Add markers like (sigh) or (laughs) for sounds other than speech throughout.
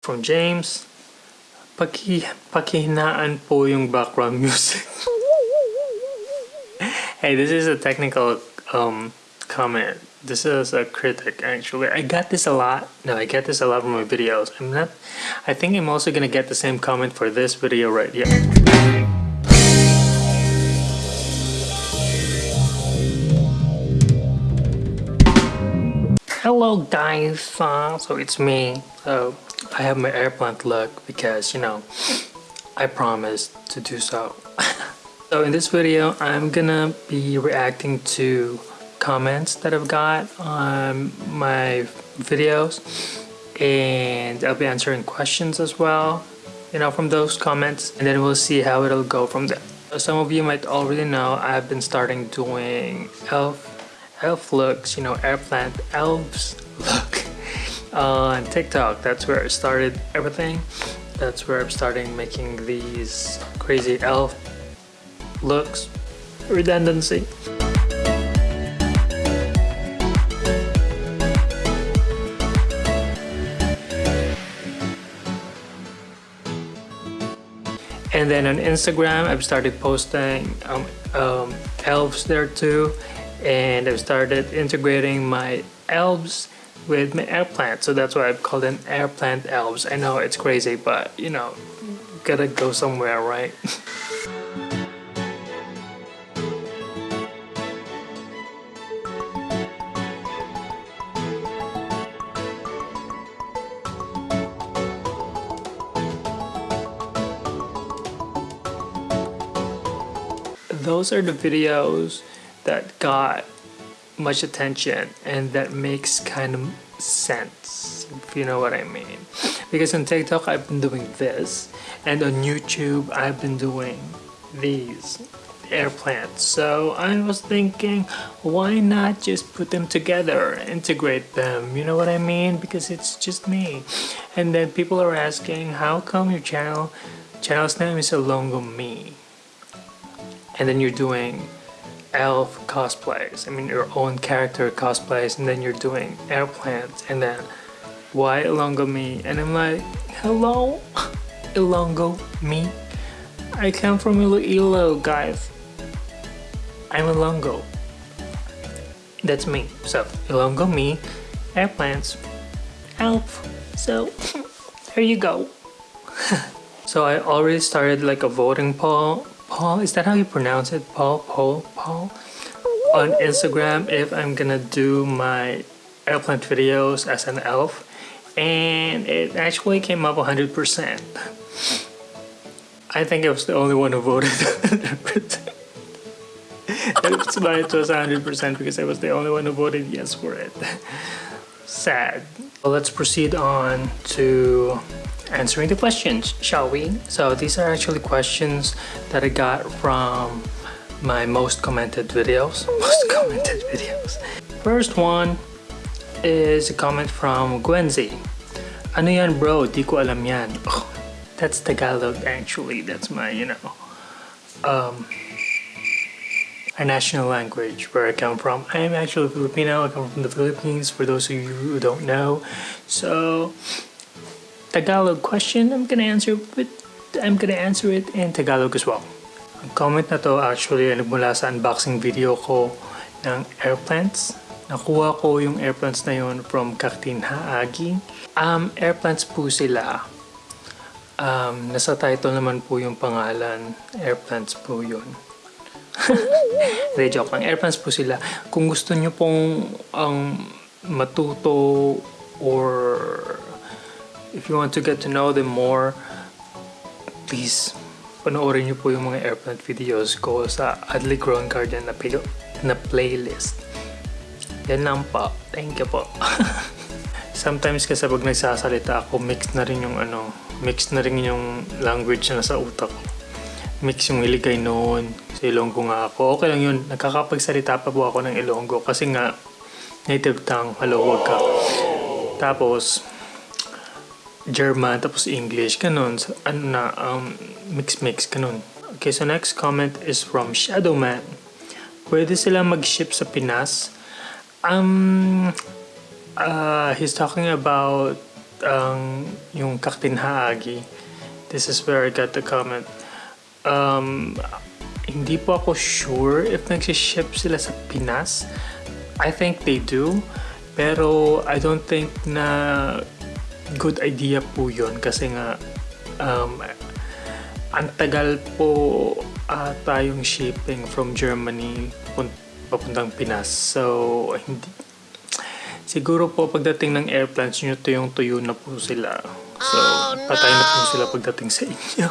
From James, paki, pakihinaan po yung background music. (laughs) hey, this is a technical um, comment. This is a critic actually. I got this a lot. No, I get this a lot from my videos. I'm not. I think I'm also gonna get the same comment for this video right here. Hello guys, uh, so it's me. So I have my airplant look because you know I promised to do so. (laughs) so in this video, I'm gonna be reacting to comments that I've got on my videos and I'll be answering questions as well you know from those comments and then we'll see how it'll go from there some of you might already know I've been starting doing elf elf looks you know airplant elves look on TikTok. That's where I started everything. That's where I'm starting making these crazy elf looks. Redundancy. And then on Instagram I've started posting um, um, elves there too. And I've started integrating my elves with my air plant. So that's why I've called them air plant elves. I know it's crazy but you know gotta go somewhere right? (laughs) Those are the videos that got much attention and that makes kind of sense if you know what I mean. Because on TikTok I've been doing this and on YouTube I've been doing these air plants so I was thinking why not just put them together integrate them you know what I mean? Because it's just me. And then people are asking how come your channel channel's name is Ilongo Me? And then you're doing elf cosplays. I mean your own character cosplays and then you're doing airplanes and then why Ilongo me? And I'm like hello (laughs) Ilongo me? I come from Iloilo guys. I'm Ilongo that's me. So Ilongo me airplanes elf. So (laughs) there you go. (laughs) So I already started like a voting poll. Paul, is that how you pronounce it? Paul, Paul, On Instagram if I'm gonna do my airplane videos as an elf and it actually came up 100%. I think I was the only one who voted (laughs) 100%. That's why it was 100% because I was the only one who voted yes for it. Sad. Well, let's proceed on to answering the questions, shall we? So these are actually questions that I got from my most commented videos. (laughs) Most commented videos. First one is a comment from Gwenzy. Ano yan bro? Di ko alam yan. Oh, that's Tagalog actually. That's my, you know, um, our national language where I come from. I am actually Filipino. I come from the Philippines for those of you who don't know. So Tagalog question, I'm gonna answer with I'm gonna answer it in Tagalog as well. Ang comment na to actually ay nagmula sa unboxing video ko ng airplanes. Nakuha ko yung airplanes na yun from Kaktin Haagi. Um, airplanes po sila. Um, nasa title naman po yung pangalan. Airplanes po yun. (laughs) Hindi, joke lang. Airplanes po sila. Kung gusto nyo pong ang um, matuto or if you want to get to know them more, please panoorin niyo po yung mga airplane videos ko sa Adley Grown Garden na, na playlist. Yan lang po. Thank you po. (laughs) Sometimes kasi pag nagsasalita ako, mix na rin yung ano, mix na rin yung language na sa utak ko. Mix yung iligay noon. Sa Ilonggo nga ako. Okay lang yun. Nakakapagsalita pa po ako ng Ilonggo kasi nga native tongue. Hello, wag ka. Tapos, German, tapos English, ganun. Ano na, um, mix-mix, ganun. Okay, so next comment is from Shadowman. Pwede sila mag-ship sa Pinas? Um, uh, he's talking about ang yung Kaktinhaagi. This is where I got the comment. Um, hindi po ako sure if nagsiship sila sa Pinas. I think they do. Pero I don't think na good idea po yun kasi nga um, ang tagal po ata yung shipping from Germany pun- papuntang Pinas. So, hindi, siguro po pagdating ng airplanes nyo, tuyong tuyo na po sila. So, patay na po sila pagdating sa inyo.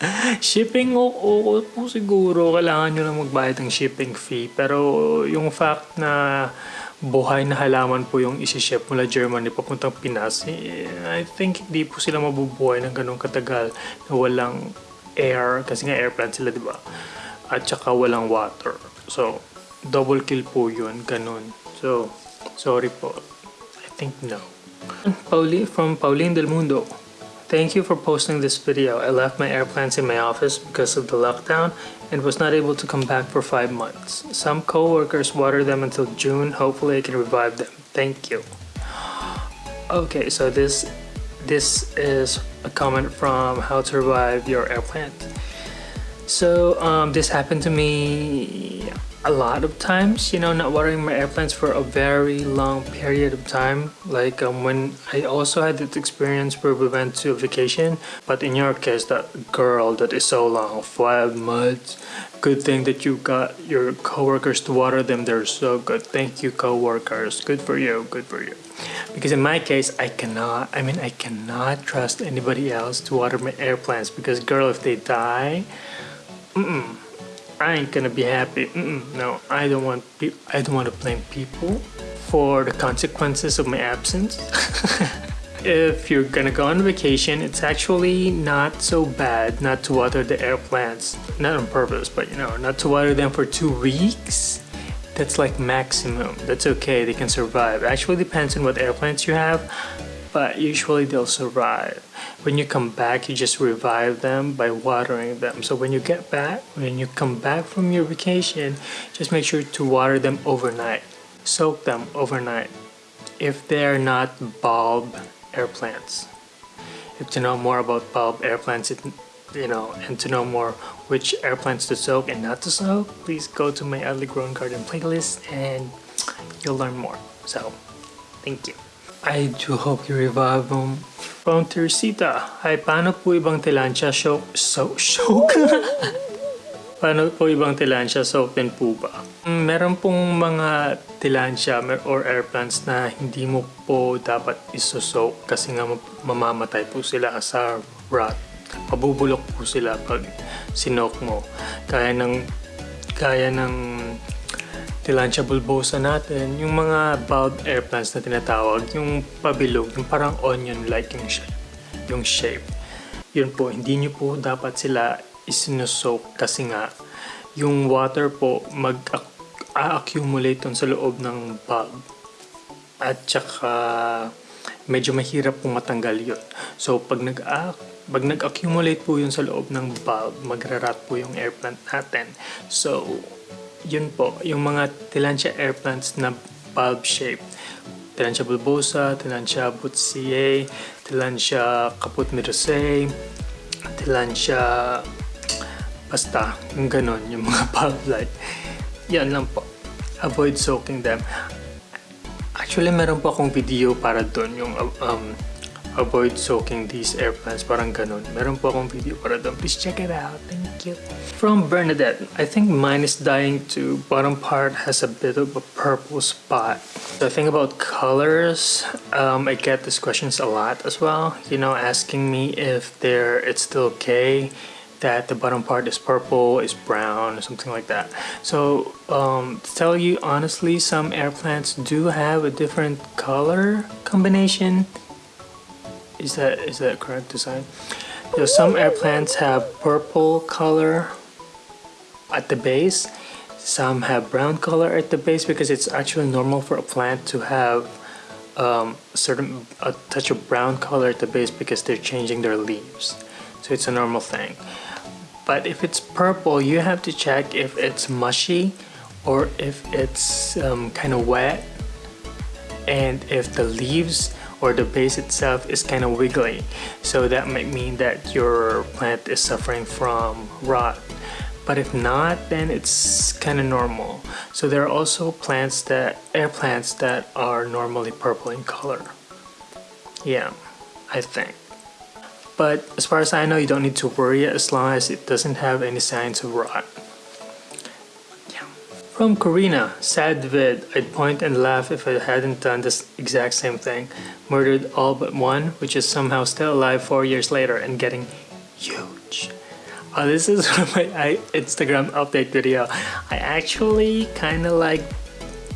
(laughs) shipping, oo, oo po siguro. Kailangan nyo na magbayad ng shipping fee. Pero yung fact na buhay na halaman po yung isi-ship mula Germany papuntang Pinas, eh, I think hindi po sila mabubuhay ng ganun katagal na walang air, kasi nga airplane sila, di ba? At saka walang water. So, double kill po yun, ganun. So, sorry po. I think no. Pauli from Pauline Del Mundo. Thank you for posting this video. I left my airplanes in my office because of the lockdown and was not able to come back for five months. Some co-workers water them until June. Hopefully I can revive them. Thank you. Okay, so this this is a comment from how to revive your airplane. So um, this happened to me a lot of times, you know, not watering my airplanes for a very long period of time. Like um, when I also had this experience where we went to vacation, but in your case, that girl that is so long, five months. Good thing that you got your coworkers to water them. They're so good. Thank you, coworkers. Good for you. Good for you. Because in my case, I cannot. I mean, I cannot trust anybody else to water my airplanes. Because girl, if they die, mm-mm, I ain't gonna be happy. Mm-mm, no, I don't want. I don't want to blame people for the consequences of my absence. (laughs) if you're gonna go on vacation, it's actually not so bad not to water the air plants. Not on purpose, but you know, not to water them for two weeks. That's like maximum. That's okay. They can survive. Actually, depends on what air plants you have, but usually they'll survive. When you come back, you just revive them by watering them. So when you get back, when you come back from your vacation, just make sure to water them overnight. Soak them overnight if they're not bulb air plants. If to know more about bulb air plants, it, you know, and to know more which air plants to soak and not to soak, please go to my Oddly Grown Garden playlist and you'll learn more. So, thank you. I do hope you revive them. From Teresita, ay paano po ibang tilansya soak, so, soak? paano po ibang tilansya soak din po ba? Mm, Meron pong mga tilansya or air plants na hindi mo po dapat isosoak kasi nga ma- mamamatay po sila sa rot. Mabubulok po sila pag sinok mo. Kaya ng kaya ng Tilancia bulbosa natin, yung mga bulb air plants na tinatawag, yung pabilog, yung parang onion-like yung shape. Yung shape. Yun po, hindi nyo po dapat sila isinusoak kasi nga yung water po mag-accumulate sa loob ng bulb. At saka medyo mahirap pong matanggal yun. So pag nag pag nag-accumulate po yun sa loob ng bulb, magrarat po yung air plant natin. So, yun po, yung mga Tillandsia air plants na bulb shape. Tillandsia bulbosa, Tillandsia butziae, Tillandsia caput mirosei, Tillandsia basta, yung ganon, yung mga (laughs) bulb like. Yan lang po. Avoid soaking them. Actually, meron po akong video para doon, yung um, avoid soaking these air plants, parang ganon. Meron po akong video para doon. Please check it out. Thank you. From Bernadette, I think mine is dying too. Bottom part has a bit of a purple spot. The thing about colors, um, I get these questions a lot as well. You know, asking me if they're it's still okay that the bottom part is purple, is brown, or something like that. So, um, to tell you honestly, some air plants do have a different color combination. Is that is that correct design? Know, some air plants have purple color at the base. Some have brown color at the base because it's actually normal for a plant to have um, a certain a touch of brown color at the base because they're changing their leaves. So it's a normal thing. But if it's purple, you have to check if it's mushy or if it's um, kind of wet and if the leaves or the base itself is kind of wiggly. So that might mean that your plant is suffering from rot. But if not then it's kind of normal. So there are also plants that air plants that are normally purple in color. Yeah I think. But as far as I know you don't need to worry as long as it doesn't have any signs of rot from Karina, sad vid, I'd point and laugh if I hadn't done this exact same thing. Murdered all but one, which is somehow still alive four years later and getting huge. Oh, this is (laughs) my Instagram update video. I actually kind of like,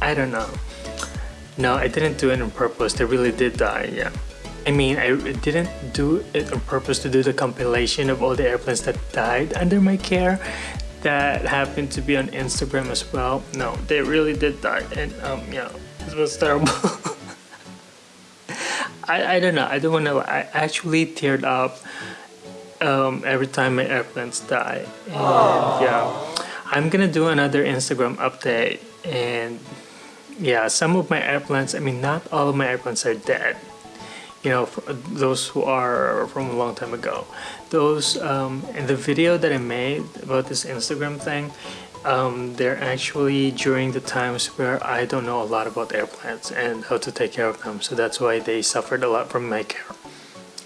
I don't know. No, I didn't do it on purpose. They really did die, yeah. I mean, I didn't do it on purpose to do the compilation of all the airplanes that died under my care that happened to be on Instagram as well. No, they really did die and um, yeah, it was terrible. (laughs) I, I don't know, I don't want to, I actually teared up um, every time my airplanes die. And Aww. yeah, I'm gonna do another Instagram update and yeah, some of my airplanes, I mean not all of my airplanes are dead you know those who are from a long time ago. Those um, in the video that I made about this Instagram thing um, they're actually during the times where I don't know a lot about airplanes and how to take care of them. So that's why they suffered a lot from my care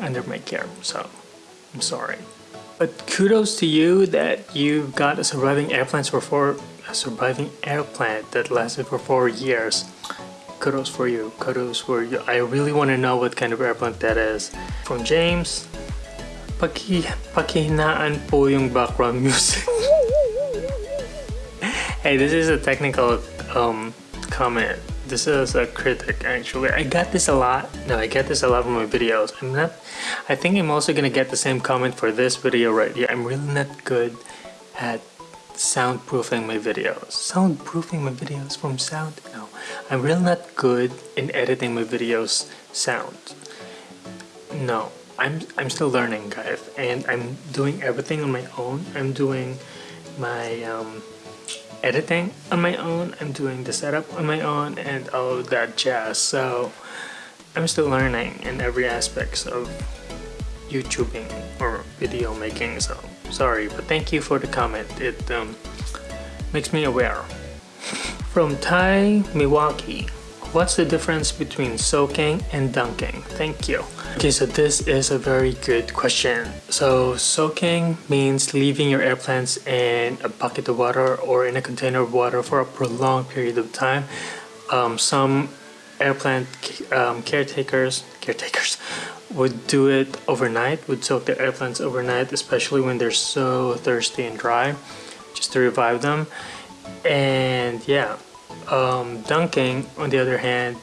under my care. So I'm sorry. But kudos to you that you got a surviving airplanes for four a surviving airplane that lasted for four years kudos for you kudos for you. I really want to know what kind of airplane that is. From james paki pakihinaan po yung background (laughs) music. Hey this is a technical um, comment. This is a critic actually. I got this a lot no i get this a lot from my videos. I'm not i think i'm also gonna get the same comment for this video right here. I'm really not good at soundproofing my videos. Soundproofing my videos from sound I'm really not good in editing my videos sound. No, I'm, I'm still learning guys and I'm doing everything on my own. I'm doing my um, editing on my own. I'm doing the setup on my own and all that jazz. So I'm still learning in every aspects of YouTubing or video making. So sorry, but thank you for the comment. It um, makes me aware. From Thai Milwaukee, what's the difference between soaking and dunking? Thank you. Okay, so this is a very good question. So soaking means leaving your air plants in a bucket of water or in a container of water for a prolonged period of time. Um, some air plant um, caretakers, caretakers would do it overnight, would soak their air plants overnight, especially when they're so thirsty and dry, just to revive them. And yeah, um, dunking, on the other hand,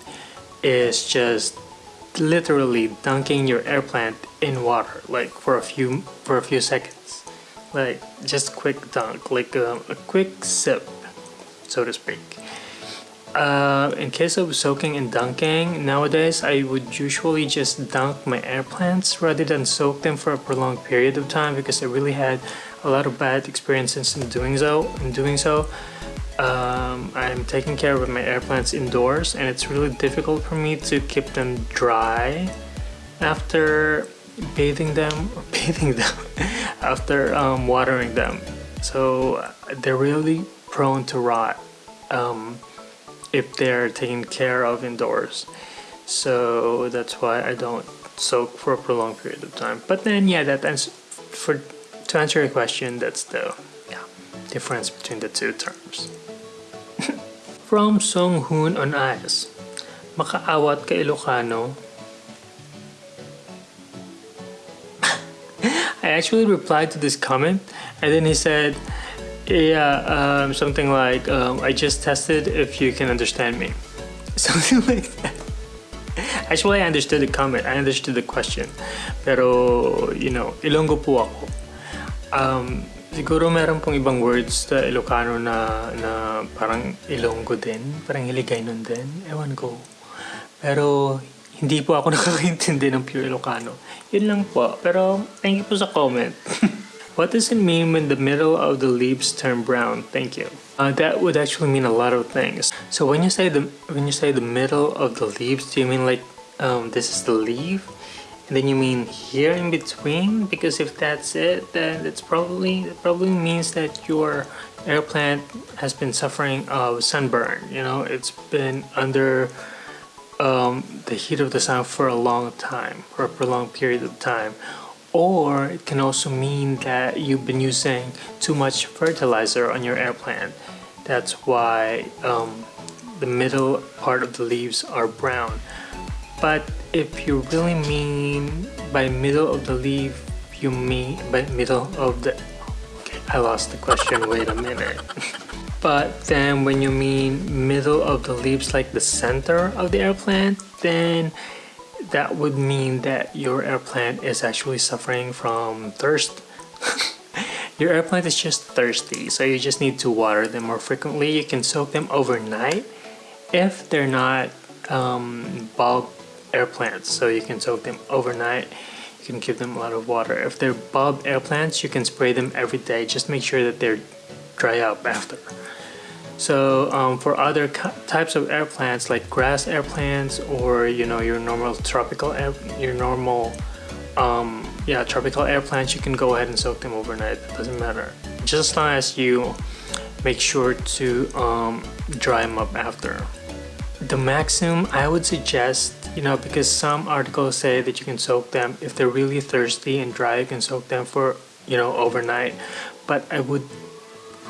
is just literally dunking your air plant in water, like for a few for a few seconds, like just quick dunk, like a, a quick sip, so to speak. Uh, in case of soaking and dunking, nowadays I would usually just dunk my air plants rather than soak them for a prolonged period of time because I really had a lot of bad experiences in doing so. In doing so, um, I'm taking care of my air plants indoors and it's really difficult for me to keep them dry after bathing them or (laughs) bathing them after um, watering them. So they're really prone to rot um, if they're taken care of indoors. So that's why I don't soak for a prolonged period of time. But then yeah that for to answer your question that's the yeah difference between the two terms (laughs) From Song Hoon on Ice Makaawat ka Ilocano. (laughs) I actually replied to this comment and then he said yeah um, something like um, I just tested if you can understand me. (laughs) Something like that. Actually I understood the comment I understood the question pero you know Ilonggo po ako. Um, Siguro meron pong ibang words sa Ilocano na, na parang Ilonggo din, parang Hiligay nun din, ewan ko. Pero hindi po ako (laughs) nakakaintindi ng pure Ilocano. Yun lang po, pero thank you po sa comment. (laughs) What does it mean when the middle of the leaves turn brown? Thank you. Uh, that would actually mean a lot of things. So when you say the when you say the middle of the leaves, do you mean like um, this is the leaf and then you mean here in between? Because if that's it then it's probably it probably means that your air plant has been suffering of sunburn. You know it's been under um, the heat of the sun for a long time for a prolonged period of time. Or it can also mean that you've been using too much fertilizer on your air plant that's why um, the middle part of the leaves are brown but if you really mean by middle of the leaf you mean by middle of the okay I lost the question wait a minute. (laughs) But then when you mean middle of the leaves like the center of the air plant then that would mean that your air plant is actually suffering from thirst. (laughs) Your air plant is just thirsty so you just need to water them more frequently. You can soak them overnight. If they're not um, bulb air plants so you can soak them overnight. You can give them a lot of water. If they're bulb air plants you can spray them every day. Just make sure that they're dry up after. So um, for other types of air plants like grass air plants or you know your normal tropical air your normal um, yeah tropical air plants you can go ahead and soak them overnight. It doesn't matter. Just as long as you make sure to um, dry them up after. The maximum I would suggest you know because some articles say that you can soak them if they're really thirsty and dry you can soak them for you know overnight. But I would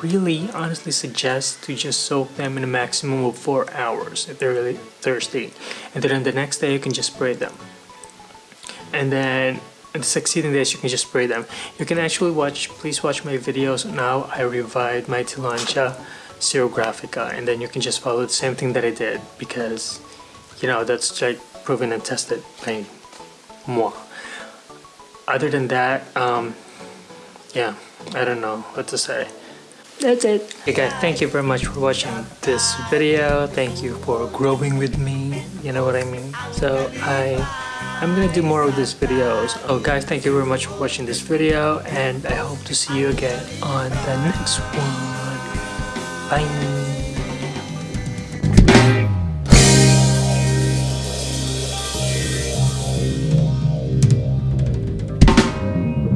really honestly suggest to just soak them in a maximum of four hours if they're really thirsty. And then the next day you can just spray them. And then the succeeding days you can just spray them. You can actually watch please watch my videos now I revived my Tillandsia xerographica and then you can just follow the same thing that I did because you know that's like proven and tested by moi. Other than that, um, yeah, I don't know what to say. That's it. Okay guys, thank you very much for watching this video. Thank you for growing with me. You know what I mean? So I, I'm gonna do more of these videos. Oh guys, thank you very much for watching this video and I hope to see you again on the next one. Bye.